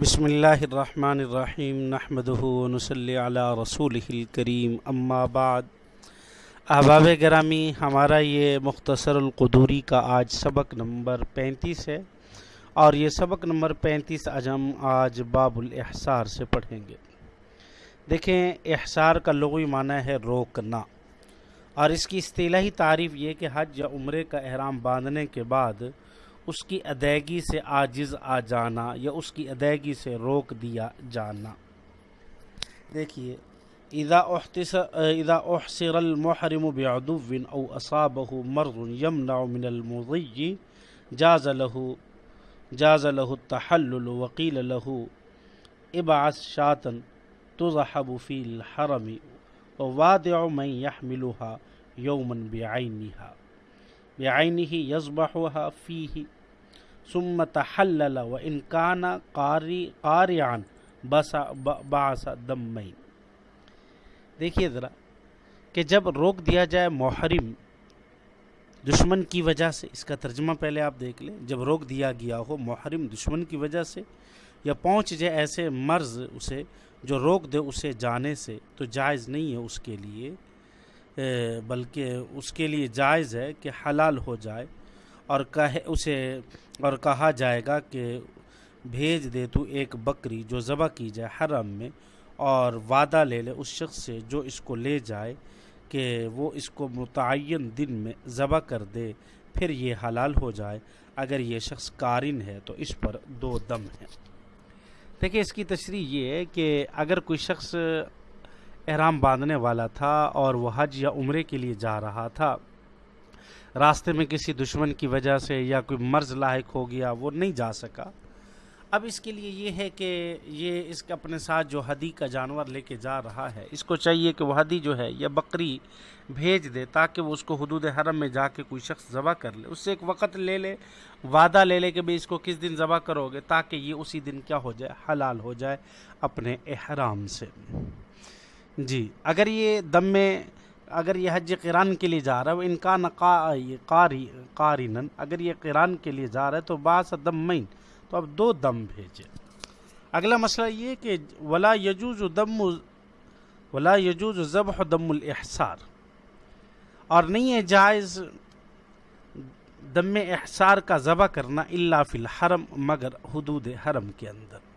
بسم اللہ الرحمن الرحیم، نحمدہ ونصلی علی رسول الکریم، اما بعد۔ احباب گرامی، ہمارا یہ مختصر القدوری کا آج سبق نمبر پینتیس ہے اور یہ سبق نمبر پینتیس آج ہم آج باب الاحصار سے پڑھیں گے۔ دیکھیں، احصار کا لغوی معنی ہے روکنا اور اس کی اصطلاحی تعریف یہ کہ حج یا عمرے کا احرام باندھنے کے بعد اس کی ادائیگی سے عاجز آ جانا یا اس کی ادائیگی سے روک دیا جانا۔ دیکھیے، اذا اذا احصر المحرم بعدو او اصابه مرض يمنع من المضي جاز له جاز له التحلل وقيل له ابعث شاتا تضحب في الحرم ووادع من يحملها يوما بعينها بعينه يصبحها فيه ثم تحلل و انکان قاری قارعان بسا باس دمین دیکھیے ذرا کہ جب روک دیا جائے محرم دشمن کی وجہ سے، اس کا ترجمہ پہلے آپ دیکھ لیں، جب روک دیا گیا ہو محرم دشمن کی وجہ سے یا پہنچ جائے ایسے مرض اسے جو روک دے اسے جانے سے، تو جائز نہیں ہے اس کے لیے بلکہ اس کے لیے جائز ہے کہ حلال ہو جائے۔ اور کہے اسے، اور کہا جائے گا کہ بھیج دے تو ایک بکری جو ذبح کی جائے حرم میں، اور وعدہ لے لے اس شخص سے جو اس کو لے جائے کہ وہ اس کو متعین دن میں ذبح کر دے، پھر یہ حلال ہو جائے۔ اگر یہ شخص قارن ہے تو اس پر دو دم ہے۔ دیکھیں اس کی تشریح یہ ہے کہ اگر کوئی شخص احرام باندھنے والا تھا اور وہ حج یا عمرے کے لیے جا رہا تھا راستے میں کسی دشمن کی وجہ سے یا کوئی مرض لاحق ہو گیا، وہ نہیں جا سکا۔ اب اس کے لیے یہ ہے کہ یہ اس کے اپنے ساتھ جو حدی کا جانور لے کے جا رہا ہے، اس کو چاہیے کہ وہ حدی جو ہے یا بکری بھیج دے تاکہ وہ اس کو حدود حرم میں جا کے کوئی شخص ذبح کر لے۔ اس سے ایک وقت لے لے، وعدہ لے لے کہ بھائی اس کو کس دن ذبح کرو گے تاکہ یہ اسی دن کیا ہو جائے، حلال ہو جائے اپنے احرام سے۔ جی اگر یہ دم میں اگر یہ حج قرآن کے لیے جا رہا ہے، وہ انکان قاری قارن اگر یہ قرآن کے لیے جا رہا ہے تو باس دم مین تو اب دو دم بھیجے۔ اگلا مسئلہ یہ کہ ولا یجوز دم ولا یجوز ذبح دم الاحصار۔ اور نہیں ہے جائز دم احصار کا ذبح کرنا اللہ فی الحرم، مگر حدود حرم کے اندر۔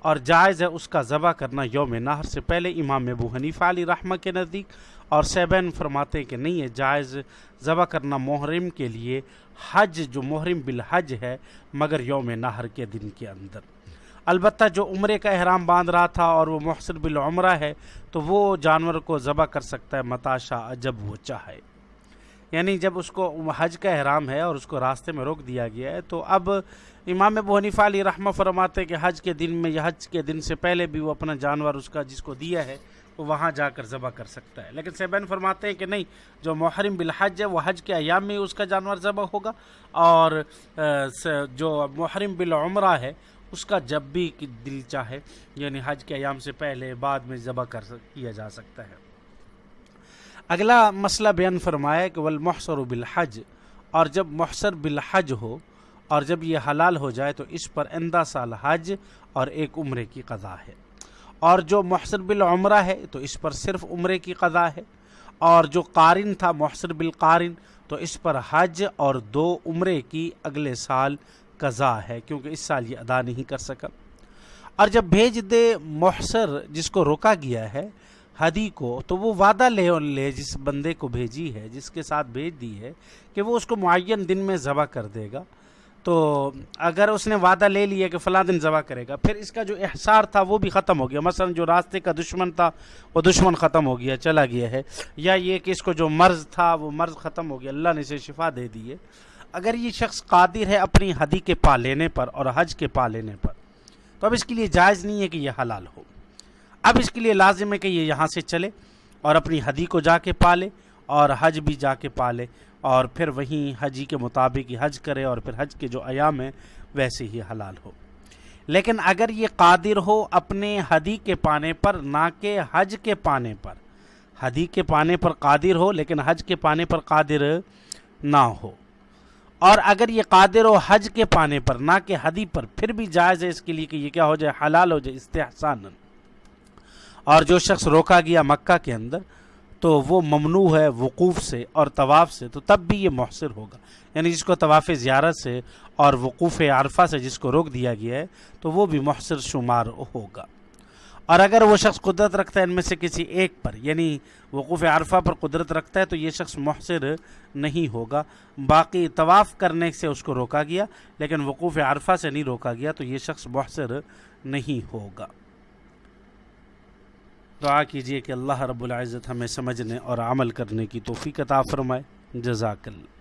اور جائز ہے اس کا ذبح کرنا یوم نہر سے پہلے امام ابو حنیفہ علی رحمہ کے نزدیک، اور سیبین فرماتے ہیں کہ نہیں ہے جائز ذبح کرنا محرم کے لیے حج، جو محرم بالحج ہے، مگر یوم نہر کے دن کے اندر۔ البتہ جو عمرے کا احرام باندھ رہا تھا اور وہ محسن بالعمرہ ہے، تو وہ جانور کو ذبح کر سکتا ہے، متاشا جب وہ چاہے۔ یعنی جب اس کو حج کا احرام ہے اور اس کو راستے میں روک دیا گیا ہے، تو اب امام ابو حنیفہ علی رحمہ فرماتے کہ حج کے دن میں یا حج کے دن سے پہلے بھی وہ اپنا جانور اس کا جس کو دیا ہے، وہ وہاں جا کر ذبح کر سکتا ہے۔ لیکن سیبین فرماتے ہیں کہ نہیں، جو محرم بالحج ہے، وہ حج کے ایام میں اس کا جانور ذبح ہوگا۔ اور جو محرم بالعمرہ ہے، اس کا جب بھی دل چاہے یعنی حج کے ایام سے پہلے، بعد میں ذبح کر کیا جا سکتا ہے۔ اگلا مسئلہ بیان فرمایا کہ والمحصر بالحج، اور جب محصر بالحج ہو، اور جب یہ حلال ہو جائے تو اس پر اندہ سال حج اور ایک عمرے کی قضا ہے۔ اور جو محصر بالعمرہ ہے تو اس پر صرف عمرے کی قضا ہے۔ اور جو قارن تھا، محصر بالقارن، تو اس پر حج اور دو عمرے کی اگلے سال قضا ہے، کیونکہ اس سال یہ ادا نہیں کر سکا۔ اور جب بھیج دے محصر جس کو روکا گیا ہے ہدی کو، تو وہ وعدہ لے لے جس بندے کو بھیجی ہے، جس کے ساتھ بھیج دی ہے، کہ وہ اس کو معین دن میں ذبح کر دے گا۔ تو اگر اس نے وعدہ لے لیا کہ فلاں دن ذبح کرے گا، پھر اس کا جو احسار تھا وہ بھی ختم ہو گیا۔ مثلا جو راستے کا دشمن تھا، وہ دشمن ختم ہو گیا، چلا گیا ہے۔ یا یہ کہ اس کو جو مرض تھا، وہ مرض ختم ہو گیا، اللہ نے اسے شفا دے دی ہے۔ اگر یہ شخص قادر ہے اپنی حدی کے پا لینے پر اور حج کے پا لینے پر، تو اب اس کے لیے جائز نہیں ہے کہ یہ حلال ہو۔ اب اس کے لیے لازم ہے کہ یہ یہاں سے چلے اور اپنی حدی کو جا کے پالے اور حج بھی جا کے پالے اور پھر وہیں حجی کے مطابق ہی حج کرے اور پھر حج کے جو ایام ہیں ویسے ہی حلال ہو۔ لیکن اگر یہ قادر ہو اپنے حدی کے پانے پر، نہ کہ حج کے پانے پر۔ حدی کے پانے پر قادر ہو، لیکن حج کے پانے پر قادر نہ ہو۔ اور اگر یہ قادر و حج کے پانے پر، نہ کہ حدی پر، پھر بھی جائز ہے اس کے لیے کہ یہ کیا ہو جائے، حلال ہو جائے استحسان اور جو شخص روکا گیا مکہ کے اندر، تو وہ ممنوع ہے وقوف سے اور طواف سے، تو تب بھی یہ محصر ہوگا۔ یعنی جس کو طواف زیارت سے اور وقوف عرفہ سے جس کو روک دیا گیا ہے، تو وہ بھی محصر شمار ہوگا۔ اور اگر وہ شخص قدرت رکھتا ہے ان میں سے کسی ایک پر یعنی وقوف عرفہ پر قدرت رکھتا ہے، تو یہ شخص محصر نہیں ہوگا۔ باقی طواف کرنے سے اس کو روکا گیا، لیکن وقوف عرفہ سے نہیں روکا گیا، تو یہ شخص محصر نہیں ہوگا۔ دعا کیجیے کہ اللہ رب العزت ہمیں سمجھنے اور عمل کرنے کی توفیق عطا فرمائے۔ جزاک اللہ۔